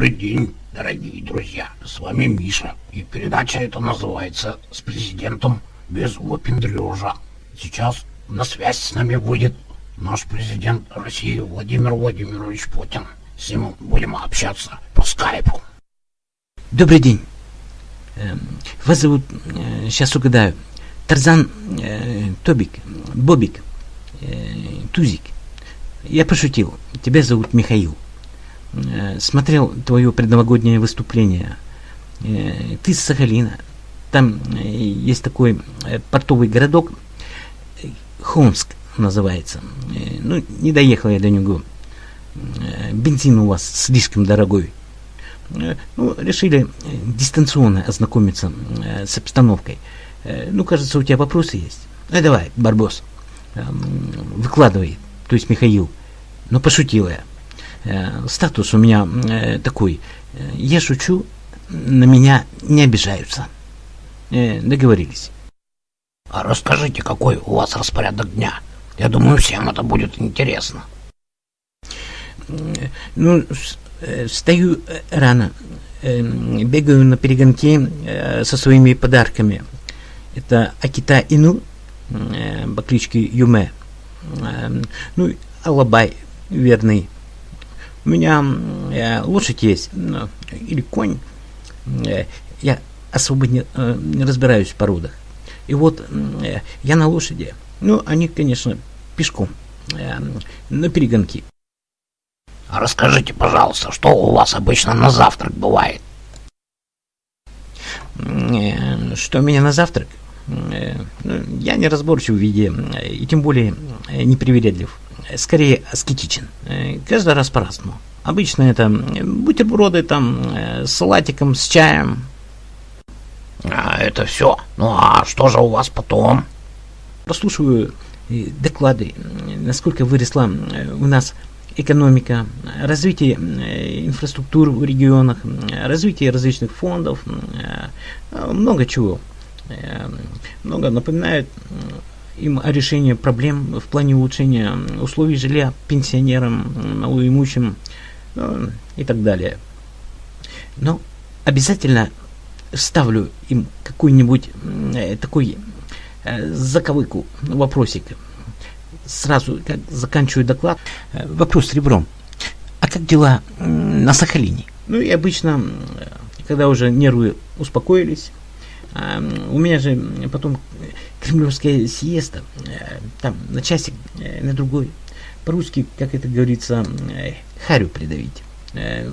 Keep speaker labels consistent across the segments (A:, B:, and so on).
A: Добрый день, дорогие друзья. С вами Миша. И передача эта называется «С президентом без выпендрежа». Сейчас на связь с нами выйдет наш президент России Владимир Владимирович Путин. С ним будем общаться по скайпу.
B: Добрый день. Эм, Вас зовут, э, сейчас угадаю, Тарзан э, Тобик, Бобик, э, Тузик. Я пошутил. Тебя зовут Михаил. Э, Смотрел твое предновогоднее выступление. Э, Ты с Сахалина. Там э, есть такой портовый городок, Хомск называется. Ну, не доехал я до него. Бензин у вас слишком дорогой. Ну, решили дистанционно ознакомиться с обстановкой. Ну, кажется, у тебя вопросы есть. Ну, давай, Барбос, эм, выкладывай, то есть Михаил. Но пошутил я. Э, Статус у меня э, такой. Э, Я шучу, на меня не обижаются. Договорились.
A: А расскажите, какой у вас распорядок дня? Я думаю, всем это будет интересно.
B: Ну, встаю рано, бегаю на перегонки э, со своими подарками. Это Акита Ину по кличке Юме. Ну, и Алабай верный. У меня э, лошадь есть, ну, или конь. Э, Я особо не, э, не разбираюсь в породах. И вот э, я на лошади. Ну, они, конечно, пешком. э, На перегонки.
A: Расскажите, пожалуйста, что у вас обычно на завтрак бывает?
B: Э, Что у меня на завтрак? Э, ну, Я не разборчив в виде, э, и тем более э, непривередлив. Скорее аскетичен. Каждый раз по-разному. Обычно это бутерброды там с салатиком, с чаем.
A: А, это все. Ну а что же у вас потом?
B: Прослушиваю доклады, насколько выросла у нас экономика, развитие инфраструктуры в регионах, развитие различных фондов, много чего. Э, Много напоминают э, им о решении проблем в плане улучшения условий жилья пенсионерам, малоимущим ну, и так далее. Но обязательно ставлю им какой-нибудь э, такой э, заковыку, вопросик. Сразу, как заканчиваю доклад, э, вопрос с ребром. А как дела на Сахалине? Ну и обычно, когда уже нервы успокоились, у меня же потом кремлевская сиеста, э, там на часик, э, на другой. По-русски, как это говорится, э, харю придавить.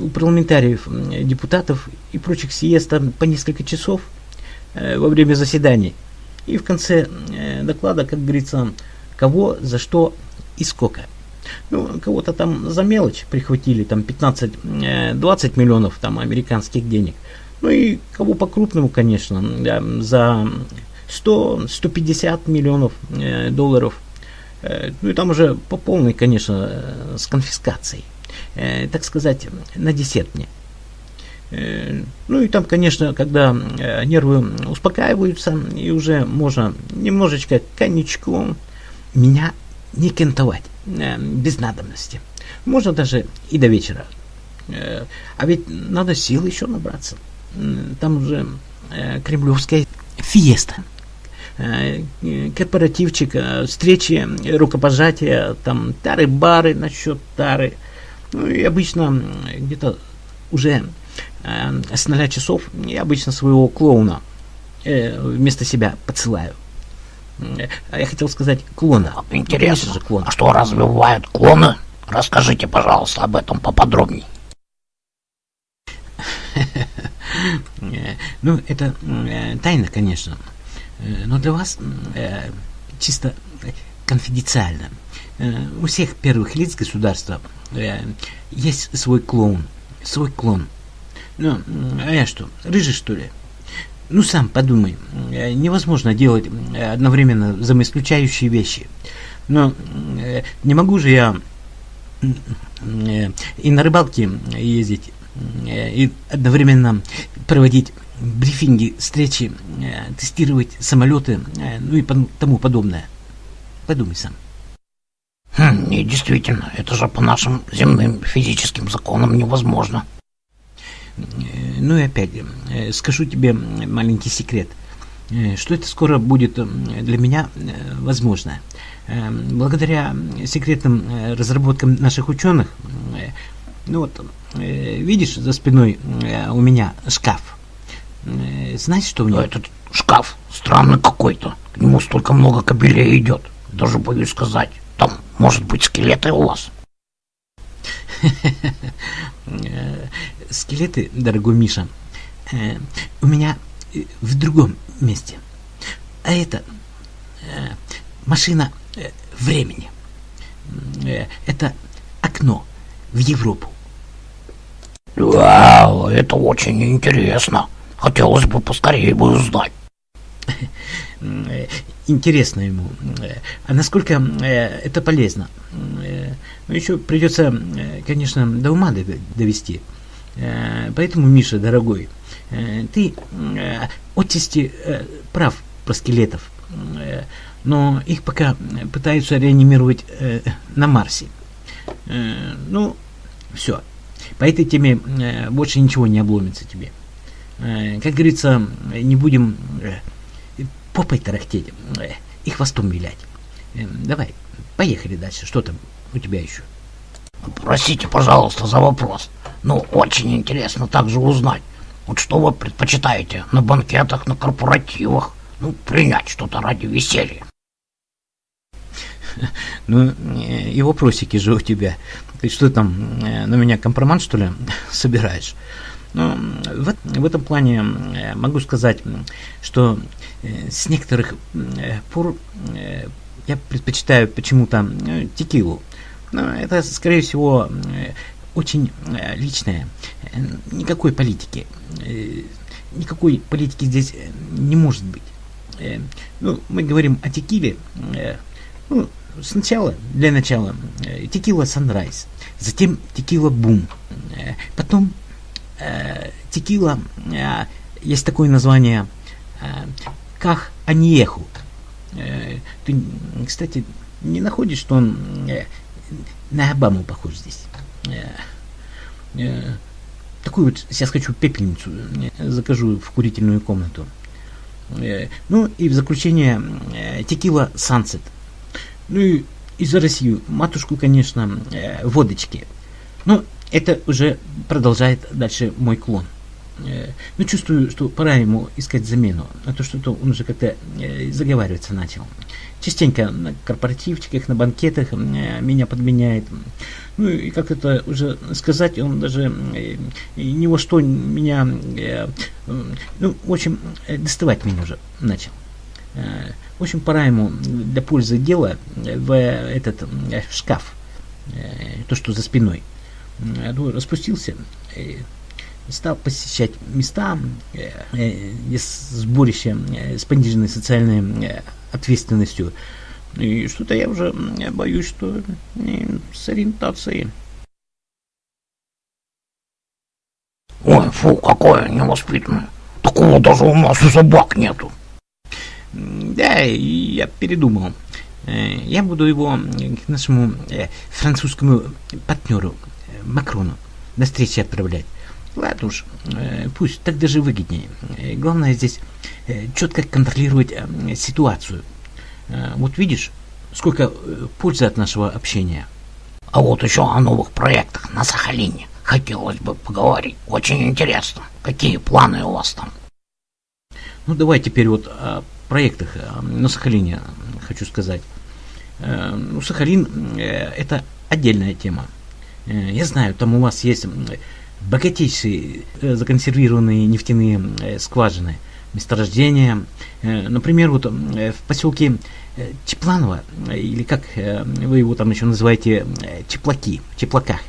B: У парламентариев, депутатов и прочих сиеста по несколько часов во время заседаний. И в конце доклада, как говорится, кого, за что и сколько. Ну, кого-то там за мелочь прихватили, там 15-20 миллионов там американских денег. Ну и кого по-крупному, конечно, за 100-150 миллионов э, долларов. Э, ну и там уже по полной, конечно, э, с конфискацией. Так сказать, на. Э, Ну и там, конечно, когда нервы успокаиваются, и уже можно немножечко коньячком меня не кентовать без надобности. Можно даже и до вечера. А ведь надо сил еще набраться. М, Там уже э, кремлевская фиеста. Э, э, Корпоративчик, э, встречи, э, рукопожатия, там тары-бары насчет тары. Ну и обычно где-то уже э, с 0 часов я обычно своего клоуна э, вместо себя подсылаю. Э, А я хотел сказать клона.
A: Интересно.
B: же, клон.
A: А что, разве бывают клоны? Расскажите, пожалуйста, об этом поподробнее.
B: Э, Ну, это э, тайна, конечно. Э, Но для вас э, чисто конфиденциально. У всех первых лиц государства есть свой клоун, свой клон. Ну, а я что, рыжий что ли? Ну, сам подумай, невозможно делать одновременно взаимоисключающие вещи. Но не могу же я и на рыбалке ездить, э, и одновременно проводить брифинги, встречи, э, тестировать самолеты, э, ну и тому подобное. Подумай сам.
A: Хм, и действительно, это же по нашим земным физическим законам невозможно.
B: Ну и опять, скажу тебе маленький секрет, что это скоро будет для меня возможно. Благодаря секретным разработкам наших ученых, ну вот, видишь, за спиной у меня шкаф. Знаешь, что в нем?
A: Этот шкаф странный какой-то. К нему столько много кабелей идет. Даже боюсь сказать. Там, может быть, скелеты у вас?
B: Скелеты, дорогой Миша, э, у меня э, в другом месте. А это э, машина времени. Это окно в Европу.
A: Вау, это очень интересно. Хотелось бы поскорее бы узнать.
B: интересно ему. А насколько э, это полезно? Э, ну, еще придется, э, конечно, до ума довести. Поэтому, Миша, дорогой, ты отчасти прав про скелетов, но их пока пытаются реанимировать на Марсе. Ну, все. По этой теме больше ничего не обломится тебе. Как говорится, не будем попой тарахтеть э, и хвостом вилять. Эм, давай, поехали дальше. Что там у тебя еще?
A: Простите, пожалуйста, за вопрос. Но очень интересно также узнать, вот что вы предпочитаете на банкетах, на корпоративах, ну, принять что-то ради веселья.
B: Ну, и вопросики же у тебя. Ты что там, э, на меня компромат, что ли, собираешь? Ну, в, в этом плане э, могу сказать, что Э, с некоторых э, пор э, я предпочитаю почему-то текилу. Но это, скорее всего, очень личное. Никакой политики. Никакой политики здесь не может быть. Ну, мы говорим о текиле. Ну, сначала, для начала, текила Sunrise, затем текила Boom, потом текила, есть такое название Ках Аниеху. Э, ты, кстати, не находишь, что он э, на Обаму похож здесь? Э, такую вот, сейчас хочу пепельницу, закажу в курительную комнату. Ну и в заключение текила Сансет. Ну и, и за Россию. Матушку, конечно, водочки. Но это уже продолжает дальше мой клон. Э, ну, чувствую, что пора ему искать замену, а то что-то он уже как-то э, заговариваться начал. Частенько на корпоративчиках, на банкетах э, меня подменяет. Ну, и как это уже сказать, он даже ни во что меня, ну, в общем, доставать меня уже начал. В общем, пора ему для пользы дела в этот шкаф, то, что за спиной. Распустился, стал посещать места э, э, сборища э, с пониженной социальной э, ответственностью. И что-то я уже боюсь, что э, с ориентацией.
A: Ой, фу, какое невоспитанное. Такого даже у нас и собак нету.
B: Да, я передумал. Э, я буду его к нашему французскому партнеру Макрону на встрече отправлять. Ладно уж, э, пусть так даже выгоднее. Э, главное здесь э, четко контролировать ситуацию. Вот видишь, сколько пользы от нашего общения.
A: А вот еще о новых проектах на Сахалине хотелось бы поговорить. Очень интересно. Какие планы у вас там?
B: Ну, давай теперь вот о проектах на Сахалине хочу сказать. Ну, Сахалин – это отдельная тема. Я знаю, там у вас есть богатейшие э, законсервированные нефтяные э, скважины, месторождения. Э, например, вот в поселке Чепланово, или как вы его там еще называете, Чеплаки, Чеплаках.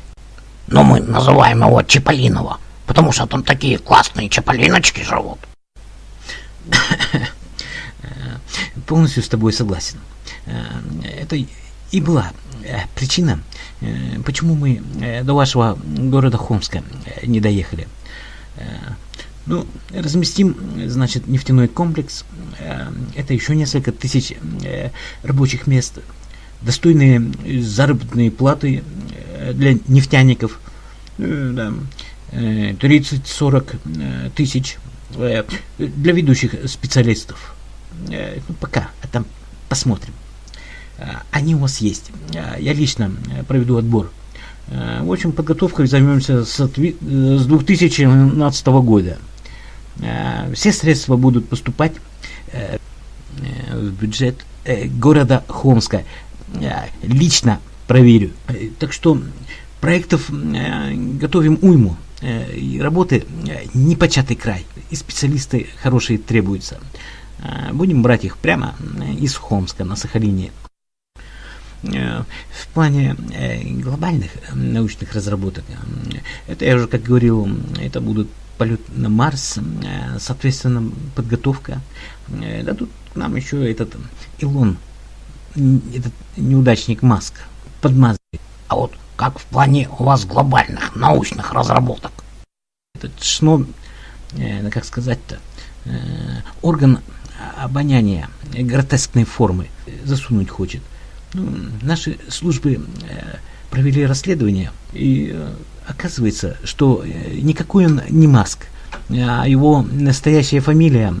A: Но мы называем его Чеполиново, потому что там такие классные чеполиночки живут.
B: Полностью с тобой согласен. Это и была причина, Э, почему мы э, до вашего города Хомска э, не доехали? Ну, разместим, значит, нефтяной комплекс. Это еще несколько тысяч рабочих мест. достойные заработные платы для нефтяников, да, 30-40 тысяч для ведущих специалистов. Ну, пока, а там посмотрим. Они у вас есть. Я лично проведу отбор. В общем, подготовкой займемся с 2012 года. Все средства будут поступать в бюджет города Хомска. Лично проверю. Так что проектов готовим уйму. Работы непочатый край. И специалисты хорошие требуются. Будем брать их прямо из Хомска на Сахалине. В плане глобальных научных разработок, это я уже как говорил, это будут полет на Марс, соответственно, подготовка. Да тут нам еще этот Илон, этот неудачник Маск подмазывает.
A: А вот как в плане у вас глобальных научных разработок?
B: Этот ШНО, э, как сказать-то, э, орган обоняния гротескной формы засунуть хочет. Ну, наши службы э, провели расследование, и э, оказывается, что э, никакой он не Маск, а его настоящая фамилия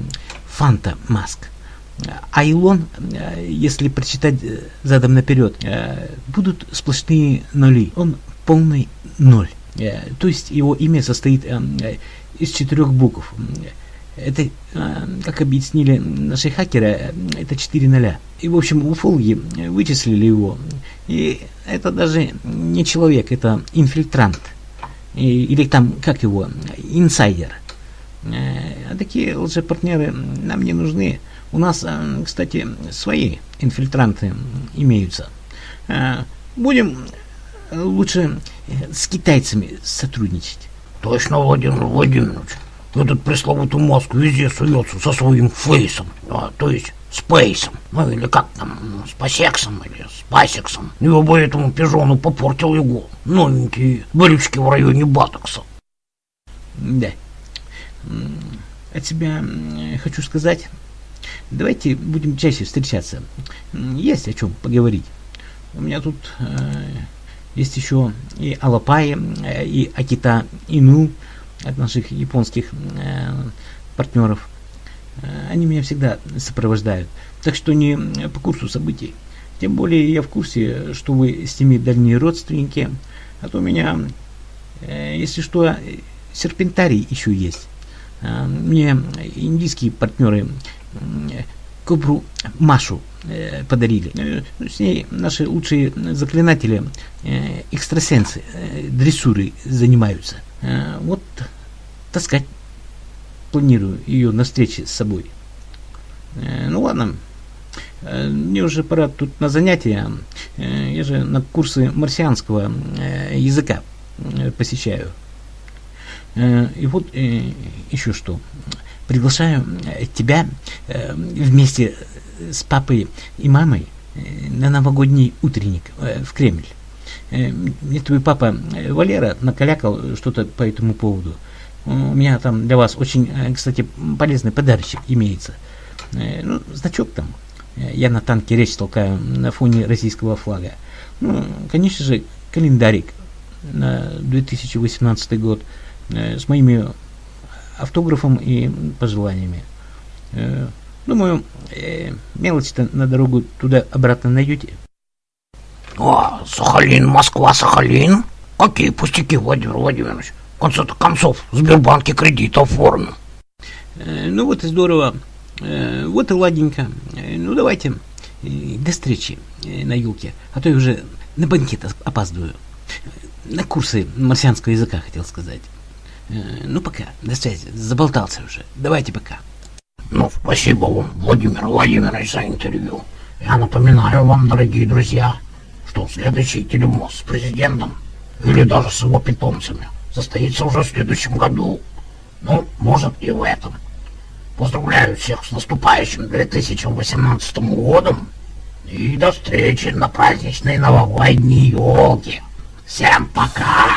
B: Фанта Маск. А Илон, э, если прочитать э, задом наперед, э, будут сплошные нули. Он полный ноль. То есть его имя состоит из четырех букв. Это, как объяснили наши хакеры, это 4 ноля. И, в общем, уфологи вычислили его. И это даже не человек, это инфильтрант. Или там, как его, инсайдер. А такие лжепартнеры нам не нужны. У нас, э, кстати, свои инфильтранты имеются. Э, будем лучше с китайцами сотрудничать.
A: Точно, Владимир Владимирович. Этот пресловутый мозг везде суется со своим фейсом, а, то есть спейсом, ну или как там, с пасексом или с пасексом. Я бы этому пижону попортил его новенькие брючки в районе Батокса.
B: Да. От себя хочу сказать, Давайте будем чаще встречаться. Есть о чем поговорить. У меня тут э, есть еще и Алапай, э, и Акита Ину от наших японских э, партнеров. Э, они меня всегда сопровождают. Так что не по курсу событий. Тем более я в курсе, что вы с ними дальние родственники. А то у меня, э, если что, серпентарий еще есть. Э, мне индийские партнеры кобру Машу э, подарили. Э, с ней наши лучшие заклинатели, э, экстрасенсы, э, дрессуры занимаются. Э, вот таскать планирую ее на встрече с собой. Э, ну ладно, э, мне уже пора тут на занятия. Я же на курсы марсианского языка посещаю. И вот еще что приглашаю тебя вместе с папой и мамой на новогодний утренник в Кремль. Мне твой папа Валера накалякал что-то по этому поводу. У меня там для вас очень, кстати, полезный подарочек имеется. Ну, значок там. Я на танке речь толкаю на фоне российского флага. Ну, конечно же, календарик на 2018 год с моими автографом и пожеланиями. Э, думаю, э, мелочь-то на дорогу туда-обратно найдете.
A: А, Сахалин, Москва, Сахалин? Какие пустяки, Владимир Владимирович? В конце концов, в Сбербанке кредит оформил.
B: Э, ну вот и здорово. Вот и ладненько. Ну давайте до встречи на юлке, а то я уже на банкет опаздываю. На курсы марсианского языка хотел сказать. Э, ну, пока. До связи. Заболтался уже. Давайте пока.
A: Ну, спасибо вам, Владимир Владимирович, за интервью. Я напоминаю вам, дорогие друзья, что следующий телемост с президентом или даже с его питомцами состоится уже в следующем году. Ну, может и в этом. Поздравляю всех с наступающим 2018 годом и до встречи на праздничной новогодней елке. Всем пока!